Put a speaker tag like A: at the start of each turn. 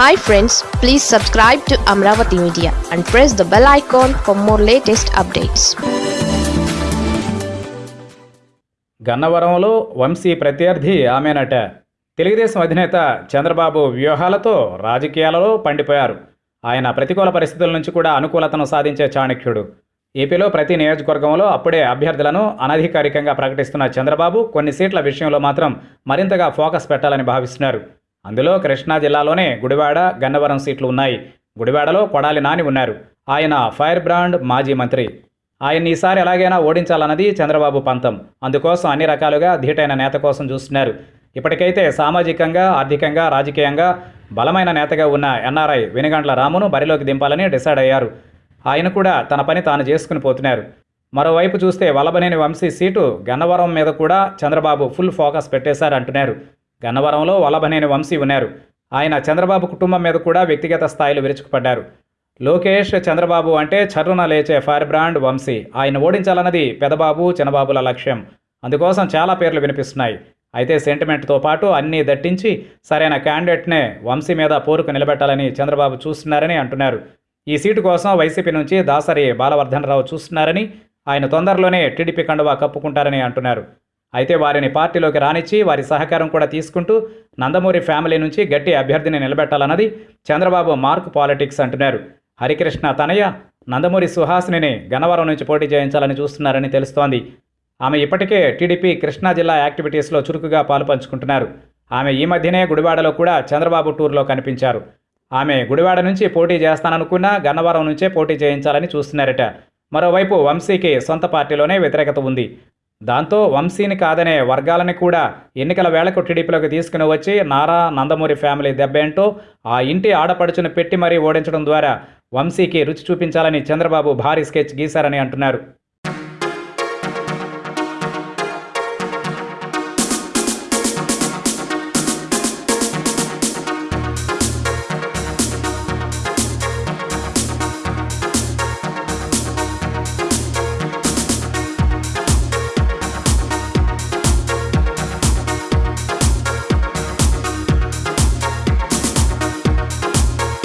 A: Hi friends please subscribe to Amaravati media and press the bell icon for more latest updates
B: గన్నవరంలో వంశీ ప్రత్యర్థి ఆమెనట. తెలుగుదేశం అధినేత చంద్రబాబు వ్యూహాలతో రాజకీయాలలో పండిపోయారు. ఆయన ప్రతికూల పరిస్థితుల నుంచి కూడా అనుకూలతను సాధించే చాణక్యుడు. ఏపీలో ప్రతి నియోజకవర్గంలో అప్పుడే అభ్యర్థులను అనధికారికంగా ప్రకటిస్తున్న చంద్రబాబు కొన్ని సీట్ల విషయంలో మాత్రం మరింతగా ఫోకస్ పెట్టాలని భావిస్తున్నారు. అందులో కృష్ణా జిల్లాలోనే గుడివాడ గన్నవరం సీట్లు ఉన్నాయి. గుడివాడలో కొడాలి నాని ఉన్నారు. ఆయన ఫైర్ బ్రాండ్ మాజీ మంత్రి. ఆయన్ని ఈసారి ఎలాగైనా ఓడించాలన్నది చంద్రబాబు పంతం. అందుకోసం అన్ని రకాలుగా ధీటైన నేత కోసం చూస్తున్నారు. ఇప్పటికైతే సామాజికంగా ఆర్థికంగా రాజకీయంగా బలమైన నేతగా ఉన్న ఎన్ఆర్ఐ వెనుగండ్ల రామును బరిలోకి దింపాలని డిసైడ్ అయ్యారు. ఆయన కూడా తన పని తాను చేసుకుని పోతున్నారు. మరోవైపు చూస్తే వల్లభనేని వంశీ సీటు గన్నవరం మీద కూడా చంద్రబాబు ఫుల్ ఫోకస్ పెట్టేశారంటున్నారు. గన్నవరంలో వల్లభనేని వంశీ ఉన్నారు. ఆయన చంద్రబాబు కుటుంబం మీద కూడా వ్యక్తిగత స్థాయిలో విరుచుకుపడ్డారు. లోకేష్ చంద్రబాబు అంటే చర్రున లేచే ఫైర్ బ్రాండ్ వంశీ. ఆయన ఓడించాలన్నది పెదబాబు చిన్నబాబుల లక్ష్యం. అందుకోసం చాలా పేర్లు వినిపిస్తున్నాయి. అయితే సెంటిమెంట్తో పాటు అన్నీ దట్టించి సరైన క్యాండిడేట్నే వంశీ మీద పోరుకు నిలబెట్టాలని చంద్రబాబు చూస్తున్నారని అంటున్నారు. ఈ సీటు కోసం వైసీపీ నుంచి దాసరి బాలవర్ధన్ రావు చూస్తున్నారని ఆయన తొందరలోనే టీడీపీ కండువా కప్పుకుంటారని అంటున్నారు. అయితే వారిని పార్టీలోకి రానిచ్చి వారి సహకారం కూడా తీసుకుంటూ నందమూరి ఫ్యామిలీ నుంచి గట్టి అభ్యర్థిని నిలబెట్టాలన్నది చంద్రబాబు మార్క్ పాలిటిక్స్ అంటున్నారు. హరికృష్ణ తనయ్య నందమూరి సుహాసిని గన్నవరం నుంచి పోటీ చేయించాలని చూస్తున్నారని తెలుస్తోంది. ఆమె ఇప్పటికే టీడీపీ కృష్ణా జిల్లా యాక్టివిటీస్లో చురుకుగా పాలుపంచుకుంటున్నారు ఆమె ఈ మధ్యనే గుడివాడలో కూడా చంద్రబాబు టూర్లో కనిపించారు. ఆమె గుడివాడ నుంచి పోటీ చేస్తాననుకున్నా గన్నవరం నుంచే పోటీ చేయించాలని చూస్తున్నారట. మరోవైపు వంశీకి సొంత పార్టీలోనే వ్యతిరేకత ఉంది. దాంతో వంశీని కాదనే వర్గాలని కూడా ఎన్నికల వేళకు టీడీపీలోకి తీసుకుని వచ్చి నారా నందమూరి ఫ్యామిలీ దెబ్బేంటో ఆ ఇంటి ఆడపడుచును పెట్టి మరీ ఓడించడం ద్వారా వంశీకి రుచి చూపించాలని చంద్రబాబు భారీ స్కెచ్ గీశారని అంటున్నారు.